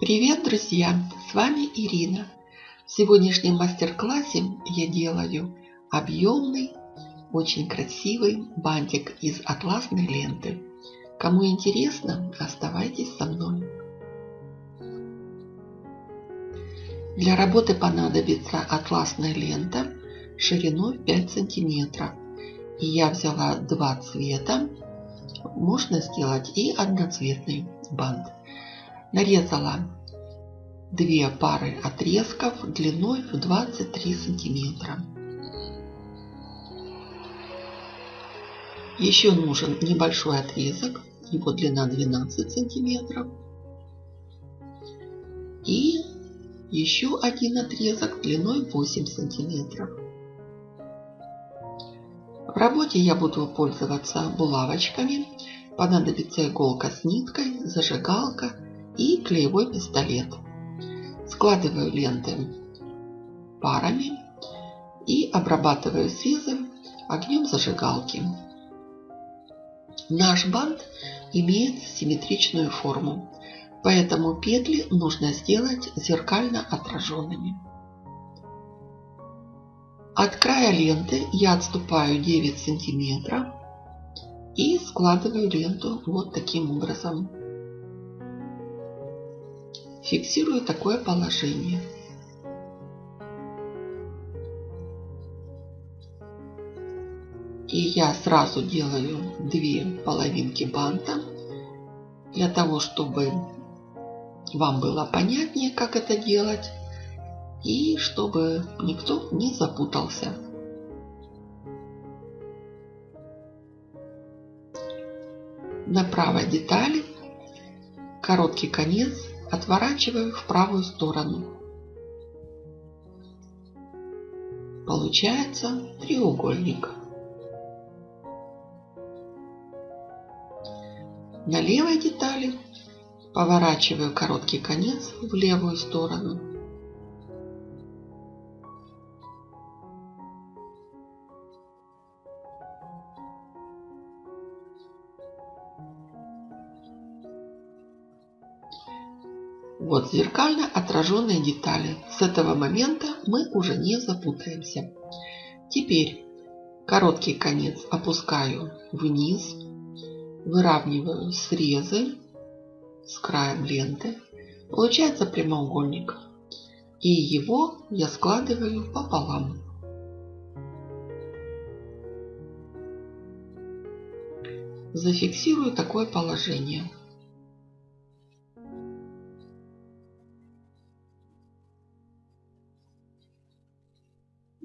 Привет, друзья! С вами Ирина. В сегодняшнем мастер-классе я делаю объемный, очень красивый бантик из атласной ленты. Кому интересно, оставайтесь со мной. Для работы понадобится атласная лента шириной 5 сантиметров. И я взяла два цвета. Можно сделать и одноцветный бант. Нарезала две пары отрезков длиной в 23 сантиметра. Еще нужен небольшой отрезок, его длина 12 сантиметров. И еще один отрезок длиной 8 сантиметров. В работе я буду пользоваться булавочками. Понадобится иголка с ниткой, зажигалка и клеевой пистолет. Складываю ленты парами и обрабатываю срезы огнем зажигалки. Наш бант имеет симметричную форму, поэтому петли нужно сделать зеркально отраженными. От края ленты я отступаю 9 сантиметров и складываю ленту вот таким образом. Фиксирую такое положение. И я сразу делаю две половинки банта, для того, чтобы вам было понятнее, как это делать, и чтобы никто не запутался. На правой детали короткий конец отворачиваю в правую сторону. Получается треугольник. На левой детали поворачиваю короткий конец в левую сторону. Вот зеркально отраженные детали. С этого момента мы уже не запутаемся. Теперь короткий конец опускаю вниз, выравниваю срезы с краем ленты. Получается прямоугольник. И его я складываю пополам. Зафиксирую такое положение.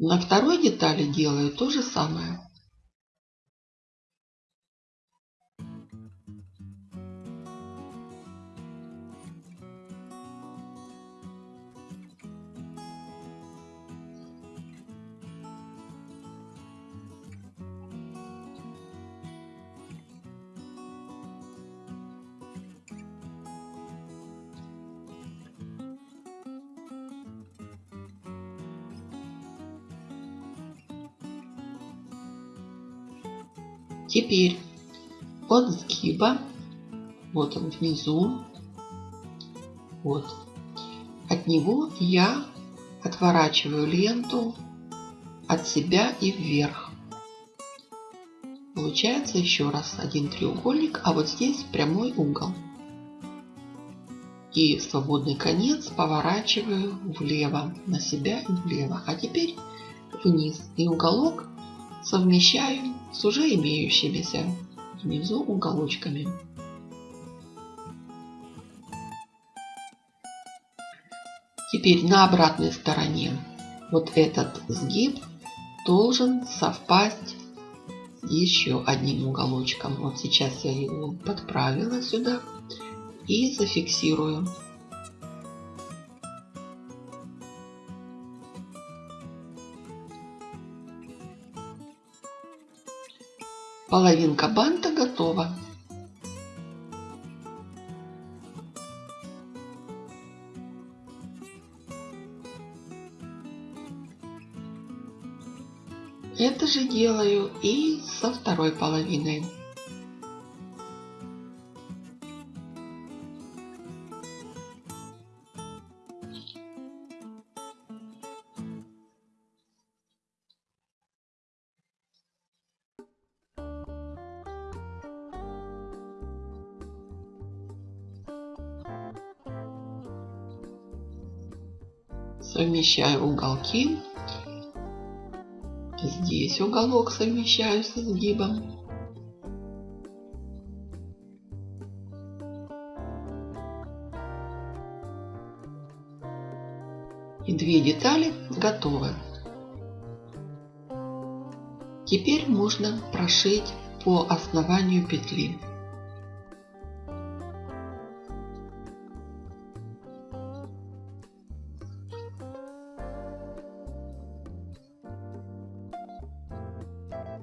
На второй детали делаю то же самое. Теперь от сгиба, вот он внизу, вот, от него я отворачиваю ленту от себя и вверх. Получается еще раз один треугольник, а вот здесь прямой угол. И свободный конец поворачиваю влево, на себя и влево. А теперь вниз. И уголок совмещаю с уже имеющимися внизу уголочками. Теперь на обратной стороне вот этот сгиб должен совпасть еще одним уголочком. Вот сейчас я его подправила сюда и зафиксирую. Половинка банта готова. Это же делаю и со второй половиной. Совмещаю уголки. Здесь уголок совмещаю с изгибом. И две детали готовы. Теперь можно прошить по основанию петли.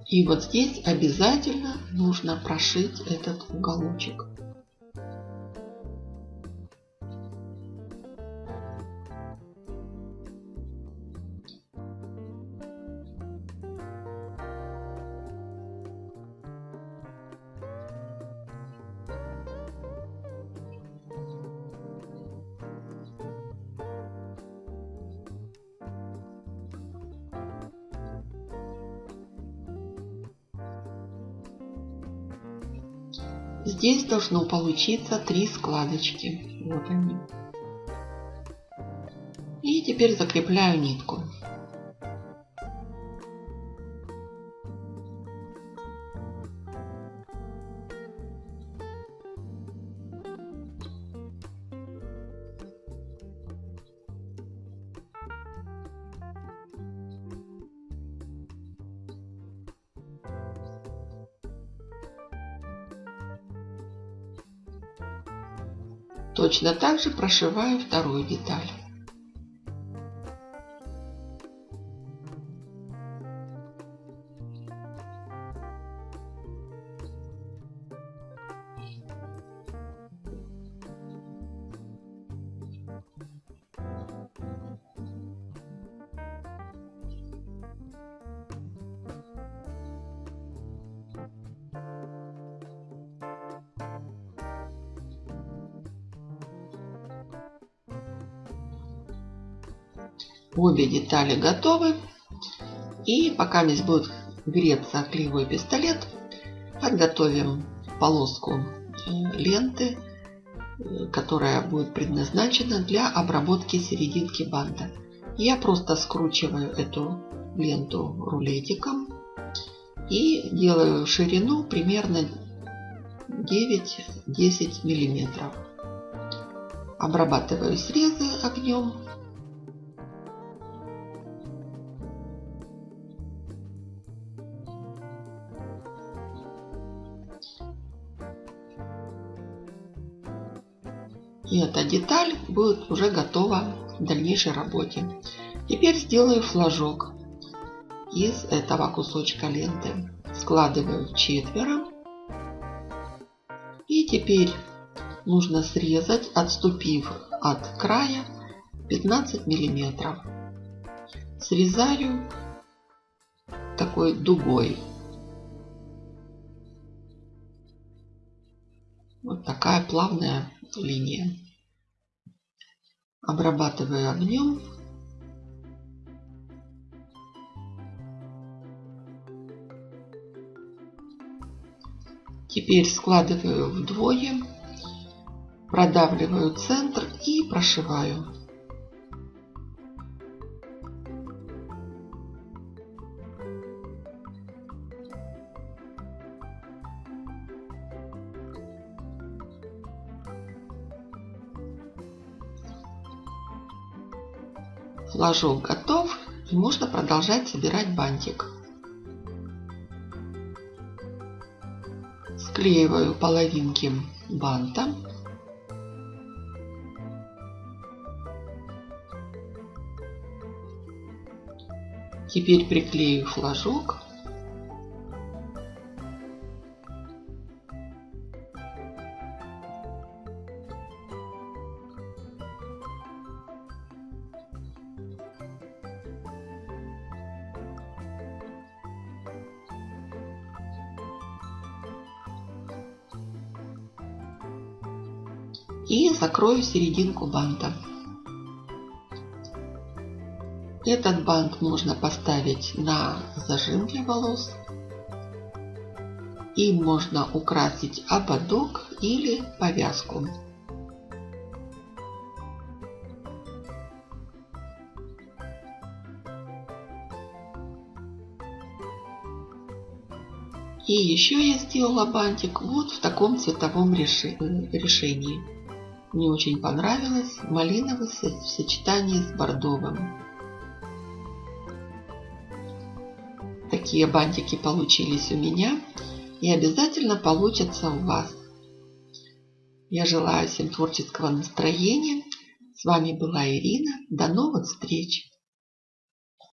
И вот здесь обязательно нужно прошить этот уголочек. Здесь должно получиться три складочки. Вот они. И теперь закрепляю нитку. Точно так же прошиваю вторую деталь. Обе детали готовы. И пока здесь будет греться клеевой пистолет, подготовим полоску э, ленты, э, которая будет предназначена для обработки серединки банда. Я просто скручиваю эту ленту рулетиком и делаю ширину примерно 9-10 миллиметров. Обрабатываю срезы огнем И эта деталь будет уже готова к дальнейшей работе. Теперь сделаю флажок из этого кусочка ленты. Складываю в четверо. И теперь нужно срезать, отступив от края 15 миллиметров. Срезаю такой дугой. Вот такая плавная линия. Обрабатываю огнем. Теперь складываю вдвое, продавливаю центр и прошиваю. Флажок готов и можно продолжать собирать бантик. Склеиваю половинки банта. Теперь приклею флажок и закрою серединку банта. Этот бант можно поставить на зажим для волос. И можно украсить ободок или повязку. И еще я сделала бантик вот в таком цветовом э, решении. Мне очень понравилось малиновый в сочетании с бордовым. Такие бантики получились у меня и обязательно получатся у вас. Я желаю всем творческого настроения. С вами была Ирина. До новых встреч!